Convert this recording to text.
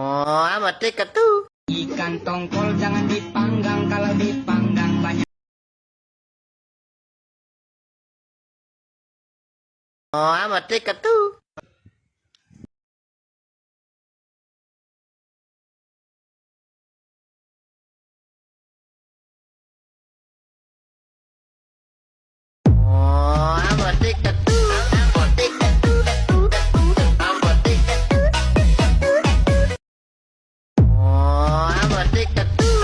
Oh, amat dekat tuh. Ikan tongkol jangan dipanggang kalau dipanggang banyak. Oh, amat dekat tuh.